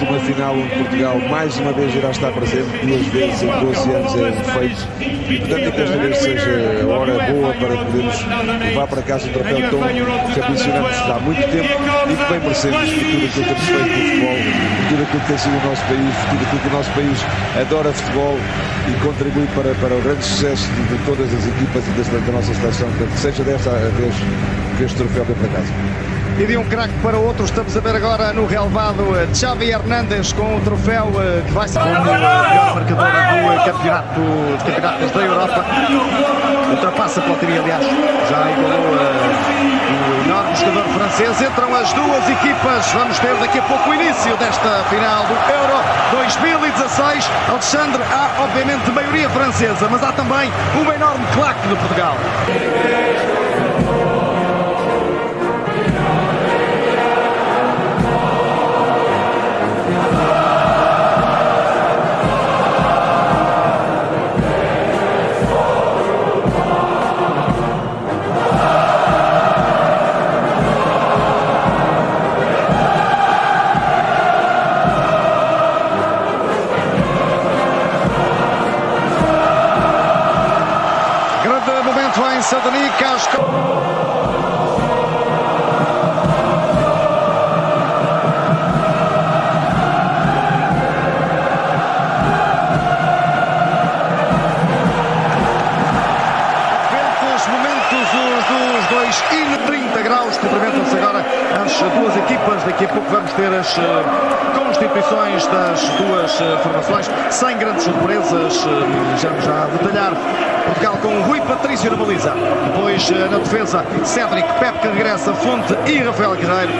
Uma final onde Portugal mais uma vez irá estar presente, duas vezes em 12 anos é um feito. E portanto que esta vez seja a hora boa para podermos levar para casa um troféu tão que ambicionamos há muito tempo e que bem merecemos por tudo aquilo que temos feito no futebol, por tudo aquilo que tem sido o nosso país, por tudo aquilo que o nosso país adora futebol e contribui para, para o grande sucesso de, de todas as equipas e da, da nossa seleção. Portanto, seja desta vez que este troféu vem para casa. E de um craque para outro, estamos a ver agora no relevado eh, Xavi Hernandes com o troféu eh, que vai ser como melhor marcadora do campeonato, de campeonatos da Europa. Ultrapassa Platini, aliás, já igualou uh, o enorme jogador francês. Entram as duas equipas. Vamos ter daqui a pouco o início desta final do Euro 2016. Alexandre, há obviamente maioria francesa, mas há também uma enorme claque de Portugal. Duas equipas. Daqui a pouco vamos ter as eh, constituições das duas eh, formações, sem grandes surpresas. eh, Já já a detalhar. Portugal com Rui Patrício na baliza. Depois na defesa, Cédric, Pepe que regressa, Fonte e Rafael Guerreiro.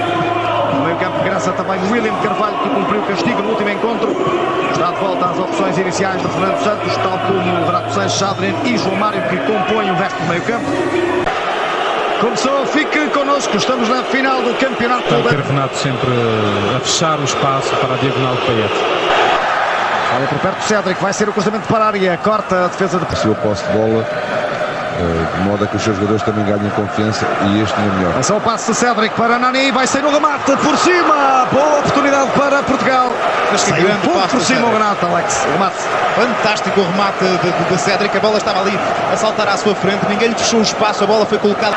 No meio campo regressa também William Carvalho, que cumpriu o castigo no último encontro. Está de volta às opções iniciais de Fernando Santos, tal como Renato Sanches, Chadrin e João Mário, que compõem o resto do meio campo. Começou, fique connosco, estamos na final do campeonato ter Renato sempre a fechar o espaço para a diagonal de Payet. Olha por perto Cédric, vai ser o cruzamento para a área, corta a defesa de Se eu posse de bola, eh, de modo a que os seus jogadores também ganhem confiança e este não é melhor. Atenção ao passe de Cédric para Nani, vai ser no remate por cima, boa oportunidade para Portugal. Mas que Sai grande um passe por do cima o. Renato, Alex, o remate. Fantástico o remate de, de, de Cédric. A bola estava ali a saltar à sua frente. Ninguém lhe fechou o espaço. A bola foi colocada.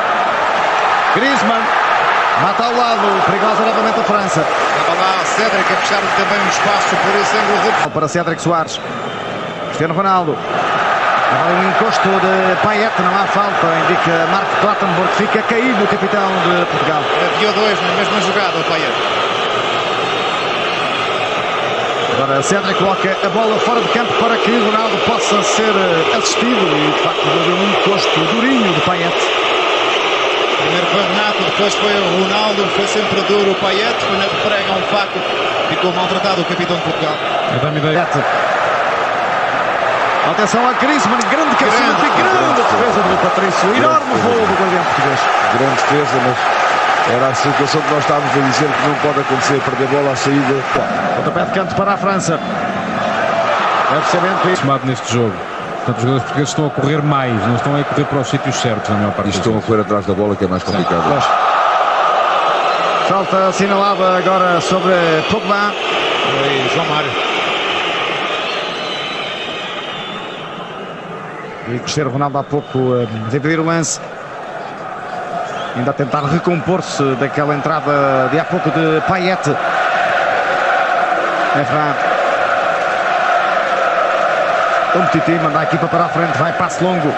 Griezmann, mata ao lado, perigosa novamente a França. Estava lá Cédric a fechar também um espaço por esse ângulo Para Cédric Soares, Cristiano Ronaldo. Agora um encosto de Payet, não há falta, indica Marco Clattenburg, fica caído o capitão de Portugal. Havia dois na mesma jogada, o Payet. Agora Cédric coloca a bola fora de campo para que Ronaldo possa ser assistido e de facto um encosto durinho de Payet. Primeiro foi o Renato, depois foi o Ronaldo. Foi sempre duro o Payet. Foi na prega um facto. Ficou maltratado o capitão de Portugal. Eu ideia. Payet. Atenção a Griezmann, grande cabeceamento e grande defesa do Patrício. Enorme voo do guardião português. Grande defesa, mas era a situação que nós estávamos a dizer que não pode acontecer, perder bola à saída. Pontapé de canto para a França. Deve ser bem neste jogo. Portanto, os jogadores portugueses estão a correr mais, não estão a correr para os sítios certos, na maior parte E estão a correr atrás da bola, que é mais complicado. Falta assinalada agora sobre Pogba. Foi João Mário. E Cristiano Ronaldo há pouco eh, dividir o lance. Ainda a tentar recompor-se daquela entrada de há pouco de Payet. Efra. Titi manda a equipa para a frente, vai passe longo.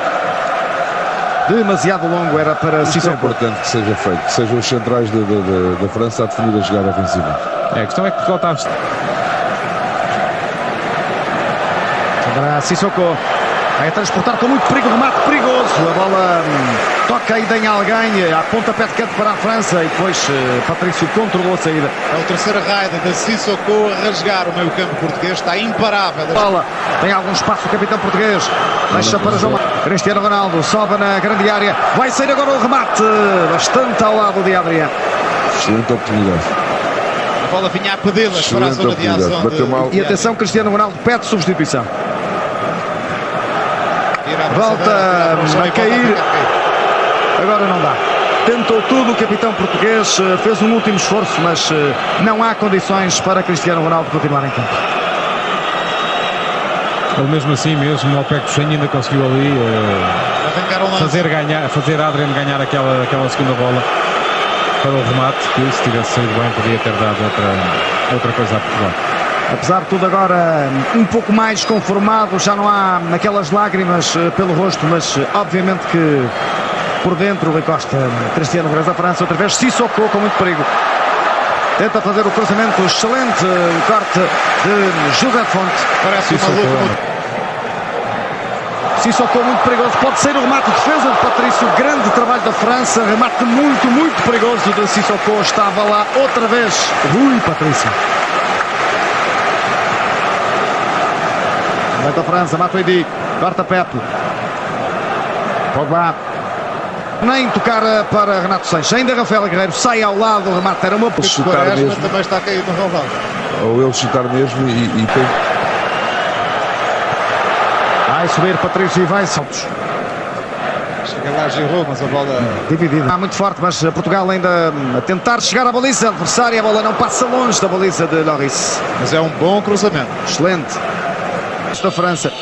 Demasiado longo era para é Sissoko. importante que seja feito, que sejam os centrais da- da- França a definir a jogada ofensiva. É, a questão é que Portugal está a Agora Sissoko vai a transportar com muito perigo, remate perigoso. A bola hum, toca ainda em alguém, a pontapé de canto para a França e depois eh, Patrício controlou a saída. É o terceiro raid de Sissoko a rasgar o meio campo português. Está imparável. Bola, tem algum espaço o capitão português. Deixa para João. Cristiano Ronaldo sobe na grande área. Vai sair agora o remate, bastante ao lado de Adriano. Excelente oportunidade. A bola vinha a pedi-las para a Excelente zona de oportunidade. ação. Bateu de- mal. E atenção, Cristiano Ronaldo pede substituição. Volta a cair. Agora não dá. tentou tudo, o capitão português eh, fez um último esforço, mas eh, não há condições para Cristiano Ronaldo continuar em campo. Ele mesmo assim, mesmo ao pé do Chenho, ainda conseguiu ali uh, fazer, ganhar, fazer Adrian ganhar aquela, aquela segunda bola para o remate, que se tivesse saído bem podia ter dado outra, outra coisa a Portugal. Apesar de tudo agora um pouco mais conformado, já não há aquelas lágrimas eh, pelo rosto, mas eh, obviamente que por dentro Rui Costa, Cristiano Ronaldo da França, outra vez Sissoko com muito perigo. Tenta fazer o cruzamento excelente, o corte de José Fonte. Parece Sissoko. uma luta. Sissoko muito perigoso, pode ser o remate de defesa de Patrício, grande trabalho da França, remate muito, muito perigoso de Sissoko, estava lá outra vez Rui Patrício. Remate da França, Matuidi, corta Pepe. Pogba. Nem tocar eh, para Renato Sanches, ainda Rafael Guerreiro sai ao lado, o remate era uma... chutar Quaresma mesmo. também está caído no relvado. Ou ele chutar mesmo e, e tem Vai subir Patrício e vai Santos. Chega lá Giroud, mas a bola Dividido. Ah, muito forte, mas Portugal ainda hum, a tentar chegar à baliza adversária. A bola não passa longe da baliza de Loris. Mas é um bom cruzamento. Excelente. Da França.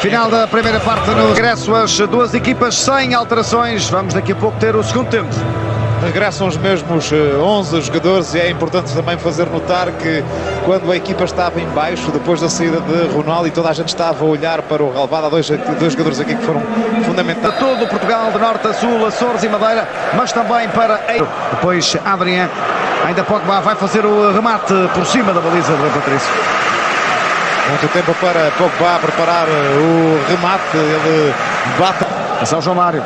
Final da primeira parte no regresso. As duas equipas sem alterações. Vamos daqui a pouco ter o segundo tempo. Regressam os mesmos eh, 11 jogadores e é importante também fazer notar que quando a equipa estava em baixo, depois da saída de Ronaldo e toda a gente estava a olhar para o relvado, há dois, dois jogadores aqui que foram fundamentais. Para todo o Portugal, de norte a sul, Açores e Madeira, mas também para. Depois Adrian. Ainda Pogba vai fazer o remate por cima da baliza de Patrício. Muito tempo para Pogba preparar eh, o remate, ele bate. Ação João Mário.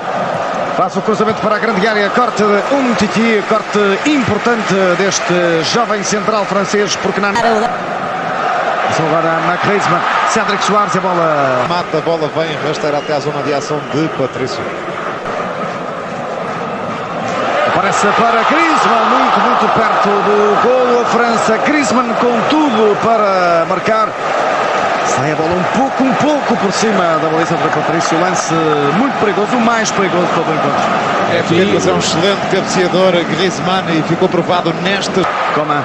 Faz o cruzamento para a grande área. Corte de um titi. Corte importante deste jovem central francês. Porque não. Ação agora na Griezmann. Cédric Soares. A bola. Mata, a bola vem rasteira até à zona de ação de Patrício. Aparece para Griezmann. Muito, muito perto do golo. A França. Griezmann com tudo para marcar. Sai a bola um pouco, um pouco por cima da baliza para Patrício. Lance muito perigoso. O mais perigoso de todo o encontro. É Filipe, é um excelente cabeceador, Griezmann, e ficou provado nesta. Coman.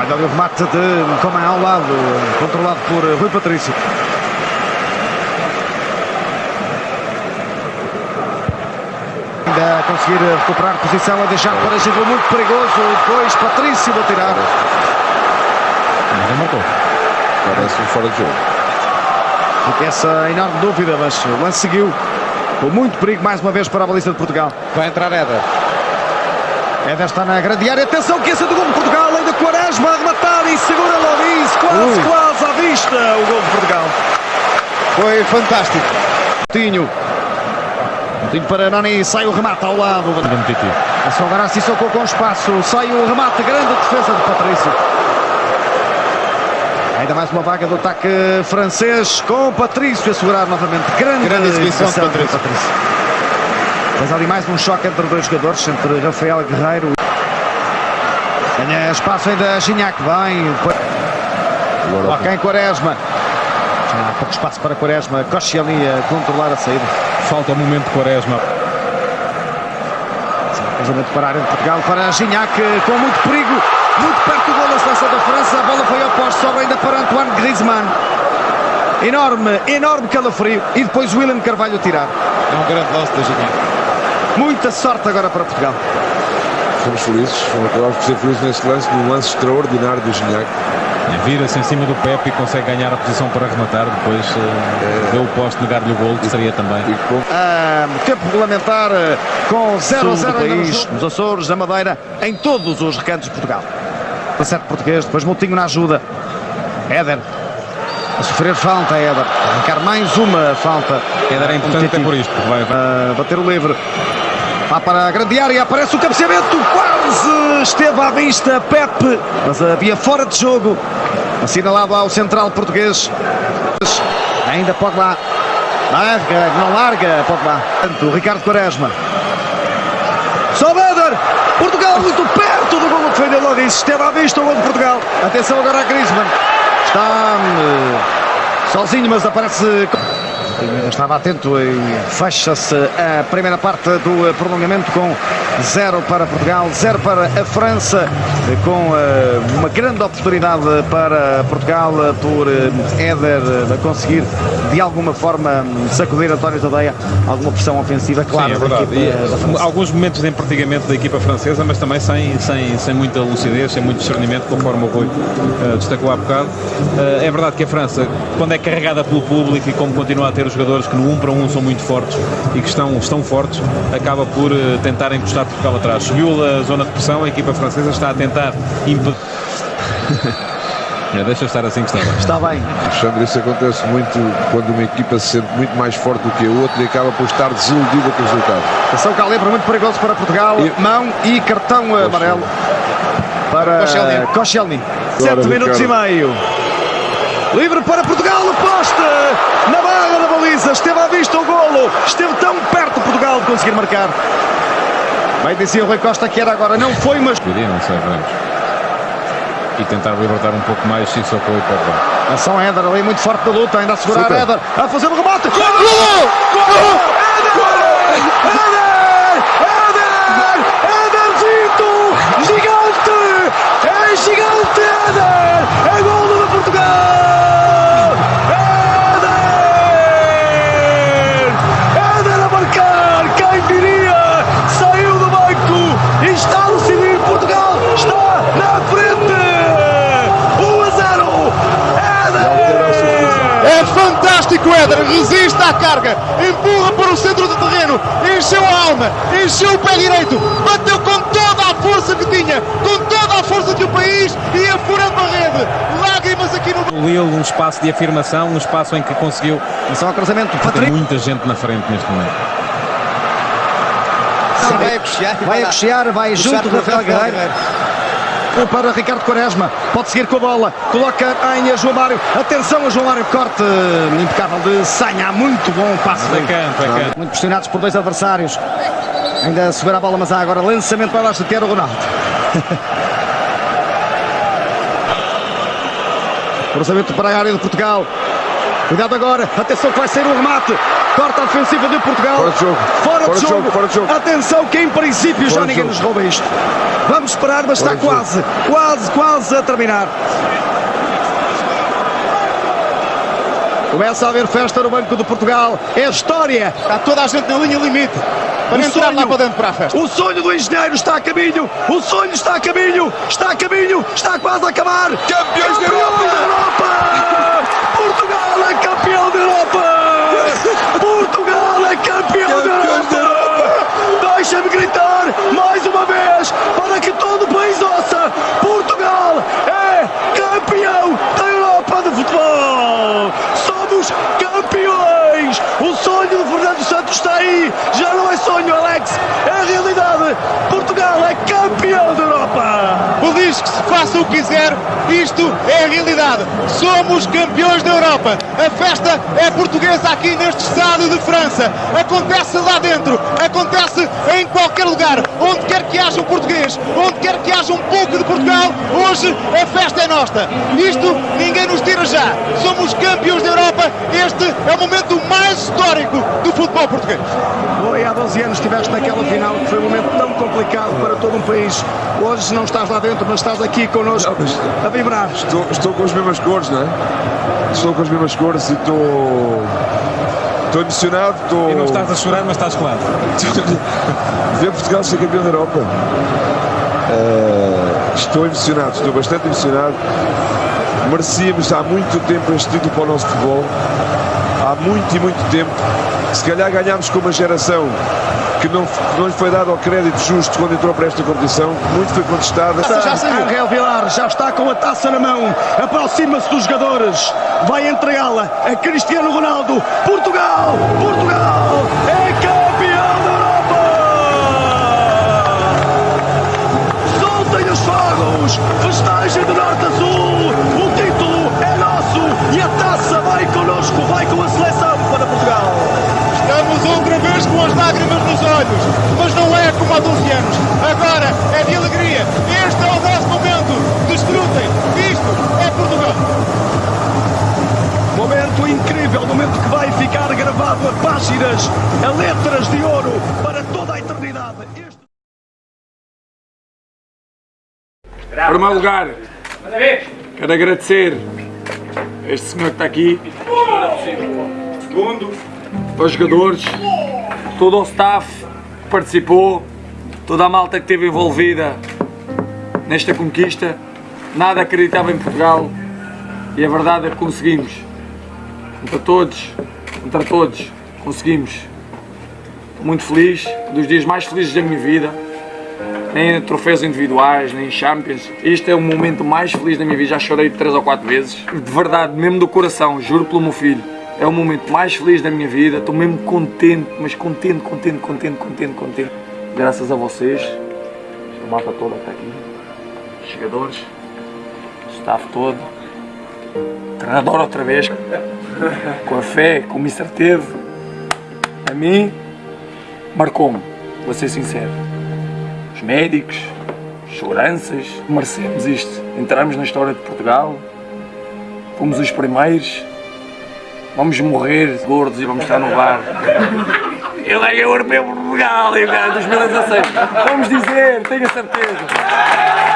Olha ali o remate de Coman ao lado, controlado por Rui Patrício. Ainda a conseguir recuperar posição, a deixar para Giroud muito perigoso. Depois Patrício a tirar. Ninguém marcou. Parece um fora de jogo. Fica essa enorme dúvida, mas o lance seguiu. Com muito perigo mais uma vez para a baliza de Portugal. Vai entrar Éder. Éder está na grande área. Atenção que esse é do gol de Portugal. Ainda Quaresma a rematar e segura Loris. Quase, Ui. quase à vista o gol de Portugal. Foi fantástico. Tinho. Tinho para Nani, sai o remate ao lado. É só agora Sissoko com espaço, sai o remate, grande defesa de Patrício. Ainda mais uma vaga do ataque francês com Patrício a segurar novamente. Grande, Grande exibição de exibição Patrício. Mas ali mais um choque entre dois jogadores, entre Rafael Guerreiro. Ganha espaço ainda Gignac, bem. Ok, Quaresma. Já há pouco espaço para Quaresma. Ali a controlar a saída. Falta o momento de Quaresma. Cruzamento para a área de Portugal, para Gignac, com muito perigo, muito perto do gol da seleção da França. A bola foi ao poste, sobra ainda para Antoine Griezmann. Enorme, enorme calafrio. E depois William Carvalho a tirar. É um grande lance da Gignac. Muita sorte agora para Portugal. fomos felizes, ser felizes neste lance, num lance extraordinário do Gignac. Vira-se em cima do Pepe e consegue ganhar a posição para rematar. Depois uh, deu o poste, negar-lhe o gol, que seria também. Ah, tempo regulamentar eh, com 0 a 0 ainda no jogo, nos Açores, na Madeira, em todos os recantos de Portugal. 17 português, depois Moutinho na ajuda. Éder. A sofrer falta, Éder. A arrancar mais uma falta. Éder é importante até por isto, porque vai, vai a bater o livre. Lá para a grande área, aparece o cabeceamento, quase esteve à vista Pepe, mas havia fora de jogo. Assinalado ao central português. Ainda Pogba. Larga, não larga Pogba. O Ricardo Quaresma. Sobeder! Portugal muito perto do gol que defendeu logo isso. Esteve à vista o gol de Portugal. Atenção agora a Griezmann. Está hum, sozinho, mas aparece. Estava atento e fecha-se a primeira parte do prolongamento com 0 para Portugal, 0 para a França, com eh, uma grande oportunidade para Portugal eh, por eh, Éder conseguir de alguma forma sacudir António Tadeia, alguma pressão ofensiva, claro, Sim, é da equipa da França. alguns momentos de empertigamento da equipa francesa, mas também sem, sem, sem muita lucidez, sem muito discernimento, conforme o Rui eh, destacou há bocado. Eh, é verdade que a França, quando é carregada pelo público e como continua a ter os jogadores que no 1 para 1 são muito fortes e que estão, estão fortes, acaba por eh, tentar encostar Portugal atrás. Subiu a zona de pressão, a equipa francesa está a tentar impedir. É, Deixa estar assim que está bem. Está bem, Alexandre, isso acontece muito quando uma equipa se sente muito mais forte do que a outra e acaba por estar desiludida com o resultado. atenção Calibre, muito perigoso para Portugal, E- mão e cartão amarelo para Koscielny. Koscielny. 7 Ricardo. minutos e meio. Livre para Portugal, o poste na barra da baliza, esteve à vista o golo, esteve tão perto Portugal de conseguir marcar. Bem dizia o Rui Costa que era agora, não foi, mas sei, veremos. E tentar libertar um pouco mais Sissoko e Pogba. Ação Éder ali muito forte da luta, ainda a segurar Super. Éder, a fazer o remate. Gol! Gol! Éder! Éder! Éder! Éderzito! Gigante! Lille, um espaço de afirmação, um espaço em que conseguiu Atenção ao cruzamento, Patrick. muita gente na frente neste momento. vai a coxear e Vai a lá coxear, vai puxar junto do para Rafael Guerreiro. Um para Ricardo Quaresma, pode seguir com a bola, coloca em João Mário, atenção a João Mário, corte impecável de Sanha, muito bom passe. É campo, é campo. Muito pressionados por dois adversários. Ainda a subir a bola, mas há agora lançamento para baixo de Tiago Ronaldo. Cruzamento para a área de Portugal. Cuidado agora, atenção que vai sair o remate. Corta a ofensiva de Portugal. Fora de jogo. Fora, Fora de jogo. jogo, fora de jogo. Atenção que em princípio já Fora de ninguém jogo. nos rouba isto. Vamos esperar, mas está Fora jogo. quase, quase, quase a terminar. Começa a haver festa no Banco de Portugal. É história. Está toda a gente na linha limite para O entrar lá sonho. para dentro para a festa. O sonho do engenheiro está a caminho. O sonho está a caminho. Está a caminho. Está quase a acabar. Campeões da Europa! Europa! Portugal é campeão da Europa! Portugal é campeão da Campeões da Europa! Deixa-me gritar mais uma vez para que todo o país ouça. Portugal é campeão da Europa de futebol. Somos campeões. O sonho de Fernando Santos está aí. Já não é sonho, Alex. É realidade. Portugal é campeão da Europa. O diz que se faça o que quiser, isto é a realidade. Somos campeões da Europa. A festa é portuguesa aqui neste estádio de França. Acontece lá dentro, acontece em qualquer lugar, onde quer que haja um português, onde quer que haja um pouco de Portugal, hoje a festa é nossa. Isto ninguém nos tira já. Somos campeões da Europa. Este é o momento mais histórico do futebol português. Foi há 12 anos estiveste naquela final, que foi um momento tão complicado para todo um país. Hoje não estás lá dentro, mas estás aqui connosco a vibrar. Estou, estou com as mesmas cores, não é? Estou com as mesmas cores e estou. Estou emocionado, estou. E não estás a chorar, mas estás claro. ver Portugal ser campeão da Europa. Eh, estou emocionado, estou bastante emocionado. Merecíamos há muito tempo este título para o nosso futebol. Há muito e muito tempo. Se calhar ganhámos com uma geração que não, não lhe foi dado ao crédito justo quando entrou para esta competição. Muito foi contestada. Já saiu. Angel Vilar já está com a taça na mão, aproxima-se dos jogadores, vai entregá-la a Cristiano Ronaldo. Portugal, Portugal olhos, mas não é como há 12 anos. Agora é de alegria. Este é o nosso momento. Desfrutem. Isto é Portugal. Momento incrível, momento que vai ficar gravado a páginas, a letras de ouro para toda a eternidade. Este... Em primeiro lugar, quero agradecer a este senhor que está aqui. Segundo, aos jogadores, todo o staff participou, toda a malta que esteve envolvida nesta conquista. Nada acreditava em Portugal e a verdade é que conseguimos. Contra todos, contra todos, conseguimos. Muito feliz, um dos dias mais felizes da minha vida nem em troféus individuais, nem em Champions. Este é o momento mais feliz da minha vida, já chorei três ou quatro vezes. De verdade, mesmo do coração, juro pelo meu filho. É o momento mais feliz da minha vida, estou mesmo contente, mas contente, contente, contente, contente, contente. Graças a vocês, a malta toda está aqui, o staff todo, treinador outra vez, com a fé que o Mister teve, a mim, marcou-me, vou ser sincero. Os médicos, os seguranças, merecemos isto. Entramos na história de Portugal, fomos os primeiros, vamos morrer gordos e vamos estar no bar. Ele é europeu Portugal, e o cara 2016. Vamos dizer, tenho a certeza.